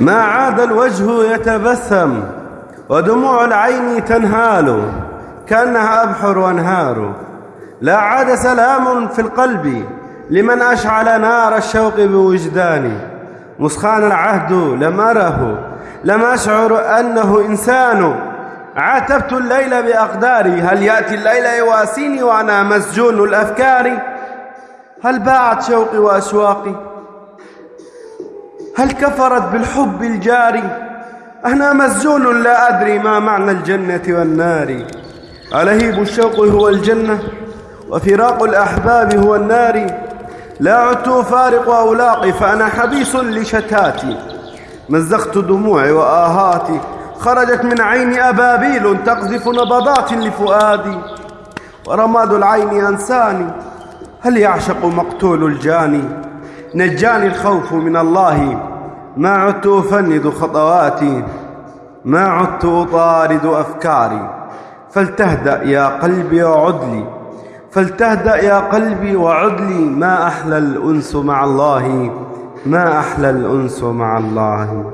ما عاد الوجه يتبسم ودموع العين تنهال كأنها أبحر وأنهار. لا عاد سلام في القلب لمن أشعل نار الشوق بوجداني مسخان العهد لم أره لم أشعر أنه إنسان. عاتبت الليل بأقداري هل يأتي الليل يواسيني وأنا مسجون الأفكار؟ هل باعت شوقي وأشواقي هل كفرت بالحب الجاري؟ أنا مسجون لا أدري ما معنى الجنة والنار. ألهيب الشوق هو الجنة وفراق الأحباب هو النار. لا عدت أفارق أولاقي فأنا حبيس لشتاتي. مزقت دموعي وآهاتي خرجت من عيني أبابيل تقذف نبضات لفؤادي. ورماد العين أنساني هل يعشق مقتول الجاني؟ نجاني الخوف من الله. ما عدت أفند خطواتي ما عدت أطارد أفكاري. فلتهدأ يا قلبي وعد لي فلتهدأ يا قلبي وعد لي. ما أحلى الأنس مع الله ما أحلى الأنس مع الله.